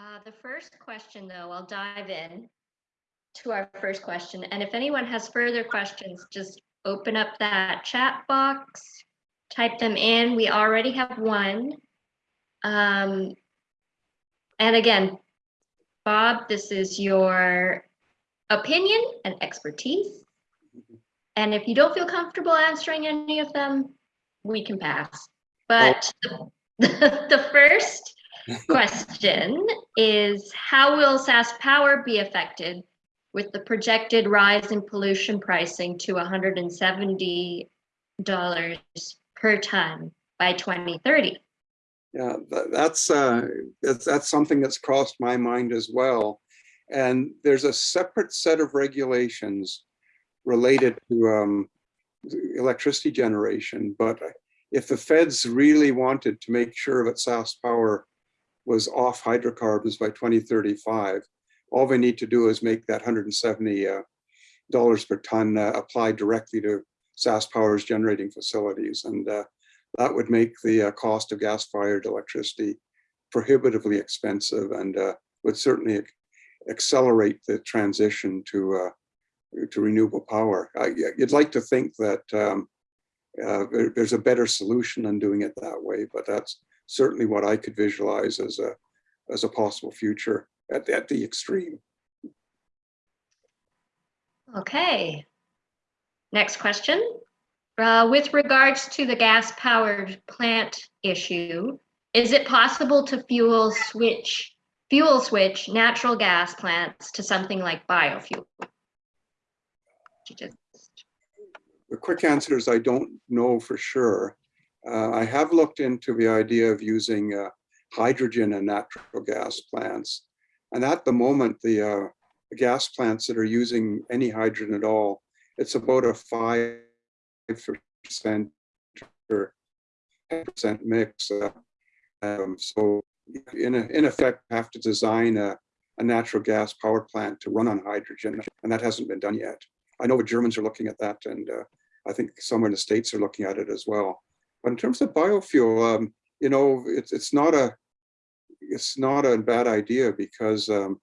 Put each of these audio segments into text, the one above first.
Uh, the first question, though, I'll dive in to our first question. And if anyone has further questions, just open up that chat box, type them in. We already have one. Um, and again, Bob, this is your opinion and expertise. And if you don't feel comfortable answering any of them, we can pass. But the, the first question is how will SaskPower be affected with the projected rise in pollution pricing to $170 per ton by 2030? Yeah, that, that's, uh, that's, that's something that's crossed my mind as well. And there's a separate set of regulations related to um, electricity generation. But if the feds really wanted to make sure that SaskPower was off hydrocarbons by 2035, all they need to do is make that 170 uh, dollars per ton uh, apply directly to SaskPower's generating facilities. And uh, that would make the uh, cost of gas-fired electricity prohibitively expensive and uh, would certainly accelerate the transition to uh, to renewable power. you'd like to think that um, there's a better solution than doing it that way, but that's certainly what I could visualize as a as a possible future at, at the extreme. Okay. Next question. Uh, with regards to the gas powered plant issue, is it possible to fuel switch fuel switch natural gas plants to something like biofuel? The quick answer is I don't know for sure. Uh, I have looked into the idea of using uh, hydrogen and natural gas plants. And at the moment, the, uh, gas plants that are using any hydrogen at all, it's about a 5% or 10% mix. Uh, um, so in, a, in effect, have to design a, a natural gas power plant to run on hydrogen, and that hasn't been done yet. I know the Germans are looking at that, and uh, I think somewhere in the States are looking at it as well. But in terms of biofuel, um, you know, it's it's not a it's not a bad idea because um,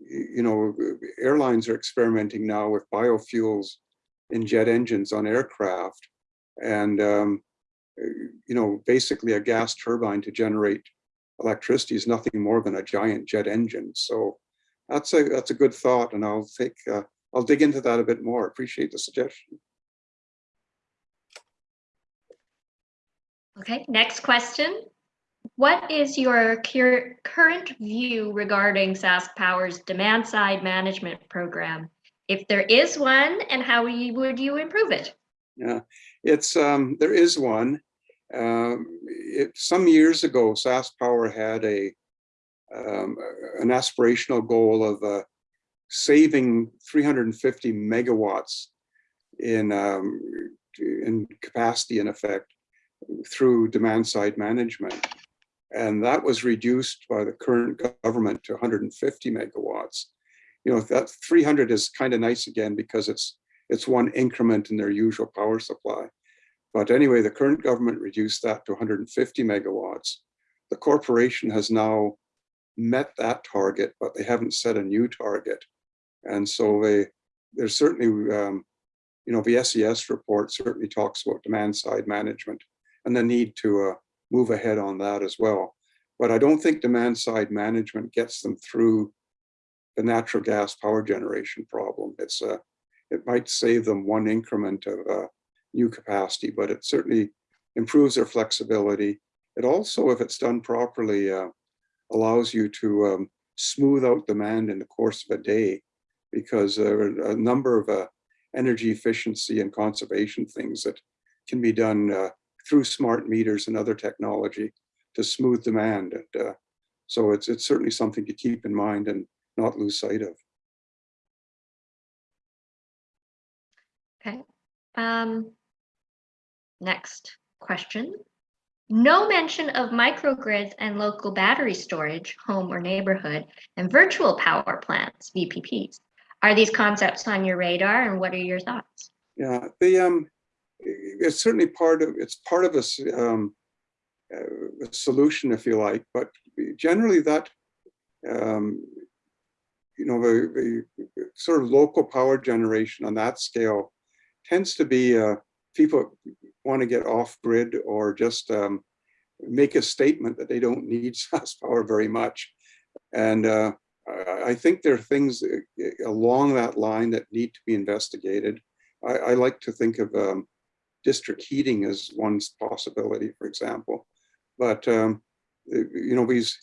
you know airlines are experimenting now with biofuels in jet engines on aircraft, and um, you know basically a gas turbine to generate electricity is nothing more than a giant jet engine. So that's a that's a good thought, and I'll take uh, I'll dig into that a bit more. Appreciate the suggestion. Okay, next question. What is your current view regarding SaskPower's demand side management program? If there is one, and how would you improve it? Yeah, it's um, there is one. Um, it, some years ago, SaskPower had a um, an aspirational goal of uh, saving 350 megawatts in um, in capacity, in effect, through demand side management. And that was reduced by the current government to 150 megawatts. You know, that 300 is kind of nice again because it's it's one increment in their usual power supply. But anyway, the current government reduced that to 150 megawatts. The corporation has now met that target, but they haven't set a new target. And so they, there's certainly, um, you know, the SES report certainly talks about demand side management and the need to uh, move ahead on that as well. But I don't think demand side management gets them through the natural gas power generation problem. It's uh, it might save them one increment of uh, new capacity, but it certainly improves their flexibility. It also, if it's done properly, uh, allows you to um, smooth out demand in the course of a day because there are a number of uh, energy efficiency and conservation things that can be done uh, through smart meters and other technology to smooth demand. And uh, so it's, it's certainly something to keep in mind and not lose sight of. Okay. Um, next question. No mention of microgrids and local battery storage, home or neighborhood, and virtual power plants, VPPs. Are these concepts on your radar and what are your thoughts? Yeah, the um, it's certainly part of it's part of a, um, a solution, if you like, but generally that um, you know, the, the sort of local power generation on that scale tends to be uh, people want to get off grid or just um, make a statement that they don't need SaskPower very much. And uh, I, I think there are things uh, along that line that need to be investigated. I, I like to think of um, district heating is one possibility, for example. But, um, you know, these,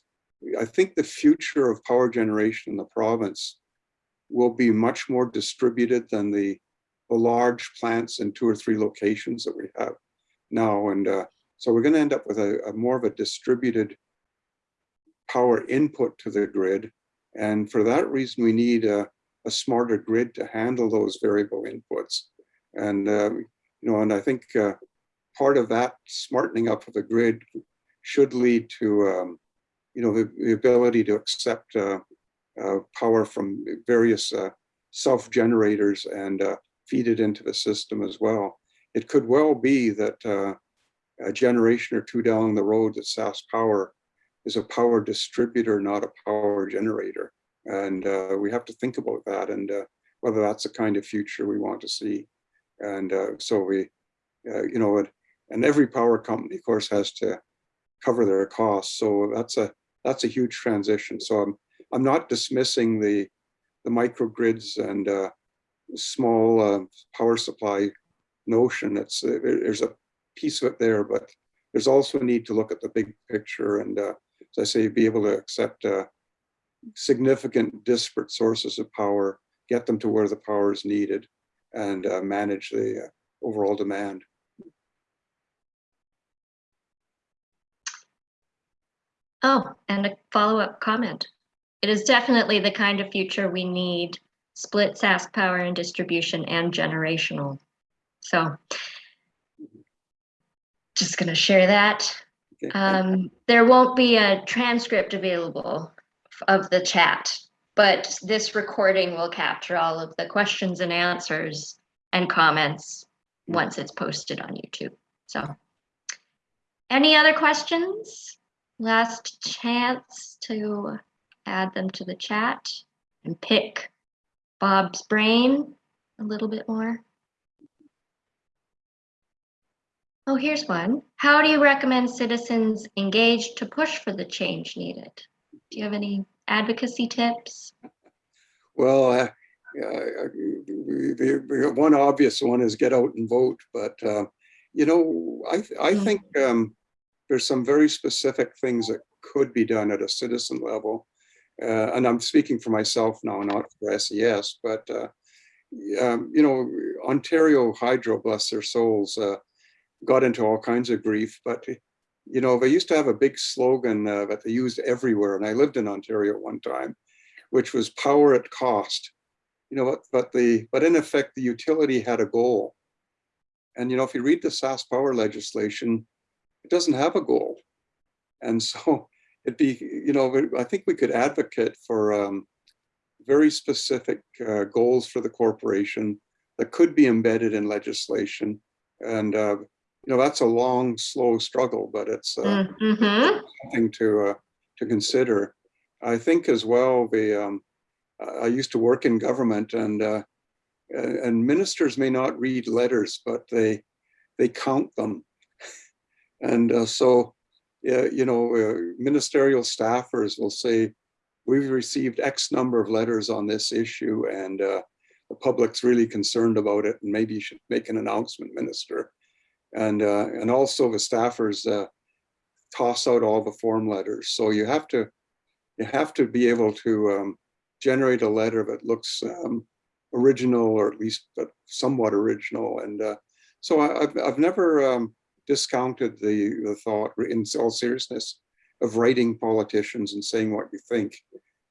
I think the future of power generation in the province will be much more distributed than the, the large plants in two or three locations that we have now. And uh, so we're going to end up with a, a, more of a distributed power input to the grid. And for that reason, we need a, a smarter grid to handle those variable inputs. And, uh, you know, and I think uh, part of that smartening up of the grid should lead to, um, you know, the, the, ability to accept uh, uh power from various uh, self-generators and uh, feed it into the system as well. It could well be that a generation or two down the road that SaskPower is a power distributor, not a power generator. And uh, we have to think about that and uh, whether that's the kind of future we want to see. And uh, so we, uh, you know, and every power company, of course, has to cover their costs. So that's a that's a huge transition. So I'm I'm not dismissing the the microgrids and uh, small uh, power supply notion. It's there's a piece of it there, but there's also a need to look at the big picture and, uh, as I say, be able to accept uh, significant disparate sources of power, get them to where the power is needed, and uh, manage the uh, overall demand. Oh, and a follow-up comment. It is definitely the kind of future we need, split SaskPower and distribution and generational. So just going to share that. Um, there won't be a transcript available of the chat, but this recording will capture all of the questions and answers and comments once it's posted on YouTube. So any other questions? Last chance to add them to the chat and pick Bob's brain a little bit more. Oh, here's one. How do you recommend citizens engage to push for the change needed? Do you have any advocacy tips? Well, uh, uh, the, the one obvious one is get out and vote. But, uh, you know, I, I hmm. think um, there's some very specific things that could be done at a citizen level. Uh, and I'm speaking for myself now, not for SES, but, uh, um, you know, Ontario Hydro, bless their souls, uh, got into all kinds of grief, but you know, they used to have a big slogan uh, that they used everywhere. And I lived in Ontario one time, which was power at cost. You know, but the but in effect, the utility had a goal. And you know, if you read the SaskPower legislation, it doesn't have a goal. And so it'd be, you know, I think we could advocate for um, very specific uh, goals for the corporation that could be embedded in legislation. And uh, you know, that's a long, slow struggle, but it's uh, mm -hmm. something to uh, to consider. I think as well, the um, I used to work in government and uh, and ministers may not read letters, but they they count them. And uh, so, you know, uh, ministerial staffers will say, we've received X number of letters on this issue and uh, the public's really concerned about it and maybe you should make an announcement, minister and uh, and also the staffers uh, toss out all the form letters. So you have to you have to be able to um, generate a letter that looks um, original or at least but somewhat original. And uh, so I, have I've never um, discounted the the thought in all seriousness of writing politicians and saying what you think,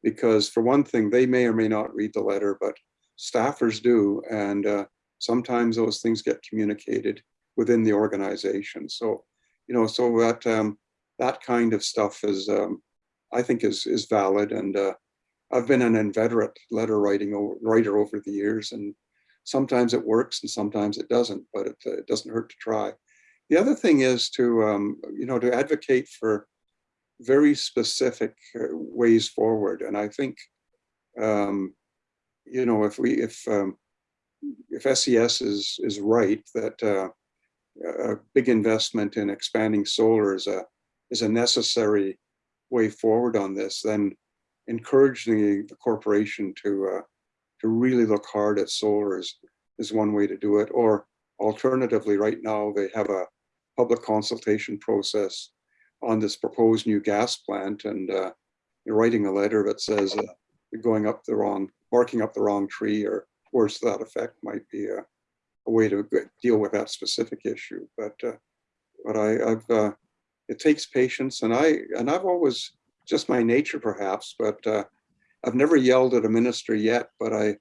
because for one thing, they may or may not read the letter, but staffers do, and uh, sometimes those things get communicated within the organization. So, you know, so that um, that kind of stuff is, um, I think, is is valid. And uh, I've been an inveterate letter writing writer over the years, and sometimes it works and sometimes it doesn't, but it, uh, it doesn't hurt to try. The other thing is to, um, you know, to advocate for very specific uh, ways forward. And I think, um, you know, if we, if, um, if SES is, is right, that uh, a big investment in expanding solar is a, is a necessary way forward on this, then encouraging the, corporation to, uh, to really look hard at solar is, is one way to do it. Or alternatively, right now, they have a public consultation process on this proposed new gas plant and uh, you're writing a letter that says uh, you're going up the wrong, barking up the wrong tree or worse to that effect might be a, a way to deal with that specific issue. But uh, but I, I've uh, it takes patience and I and I've always just my nature perhaps, but uh, I've never yelled at a minister yet. But I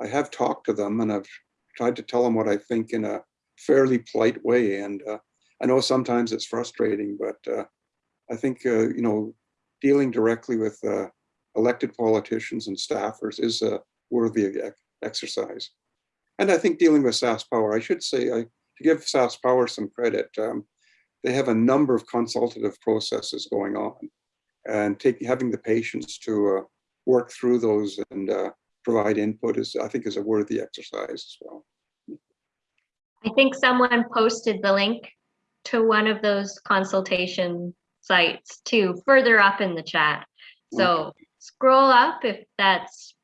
I have talked to them and I've tried to tell them what I think in a fairly polite way. And uh, I know sometimes it's frustrating, but uh, I think, uh, you know, dealing directly with elected politicians and staffers is a worthy exercise. And I think dealing with SaskPower, I should say, I, to give SaskPower some credit, um, they have a number of consultative processes going on and take, having the patience to uh, work through those and uh, provide input is, I think, is a worthy exercise as well. I think someone posted the link to one of those consultation sites too, further up in the chat. So scroll up if that's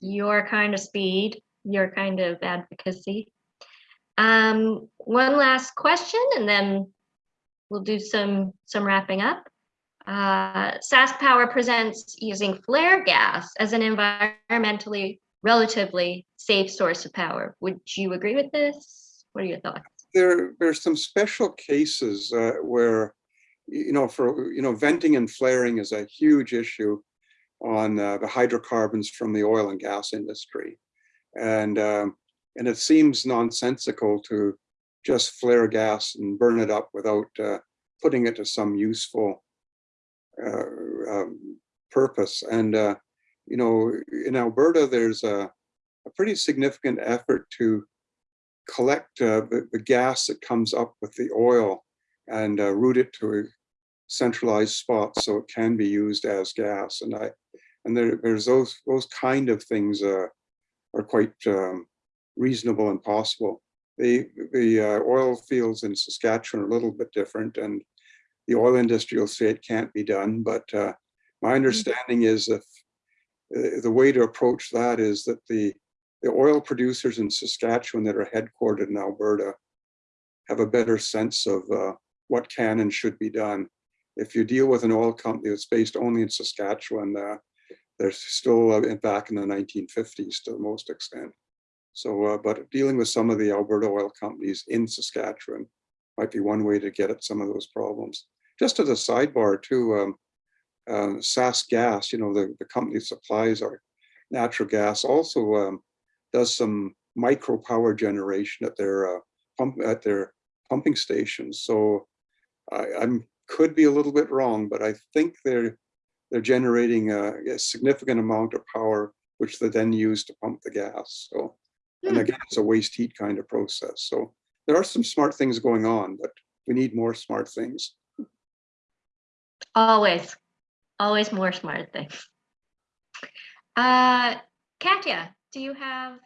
your kind of speed, your kind of advocacy. Um, one last question and then we'll do some, some wrapping up. Uh, SaskPower presents using flare gas as an environmentally relatively safe source of power. Would you agree with this? What are your thoughts? There, there's some special cases uh, where, you know, for, you know, venting and flaring is a huge issue on uh, the hydrocarbons from the oil and gas industry. And, um, and it seems nonsensical to just flare gas and burn it up without uh, putting it to some useful uh, um, purpose. And, uh, you know, in Alberta, there's a, a pretty significant effort to collect uh, the, the gas that comes up with the oil and uh, route it to a centralized spot so it can be used as gas. And I, and there, there's those those kind of things uh, are quite um, reasonable and possible. The the uh, oil fields in Saskatchewan are a little bit different, and the oil industry will say it can't be done. But uh, my understanding is if uh, the way to approach that is that the the oil producers in Saskatchewan that are headquartered in Alberta have a better sense of uh, what can and should be done. If you deal with an oil company that's based only in Saskatchewan, uh, they're still uh, in- back in the 1950s to the most extent. So, uh, but dealing with some of the Alberta oil companies in Saskatchewan might be one way to get at some of those problems. Just as a sidebar too, um, um, SAS Gas, you know, the, the company supplies our natural gas also um, does some micro power generation at their uh, pump at their pumping stations. So I, I'm could be a little bit wrong, but I think they're they're generating a, a significant amount of power, which they then use to pump the gas. So, and Hmm. again, it's a waste heat kind of process. So there are some smart things going on, but we need more smart things. Always, always more smart things. Uh, Katya, do you have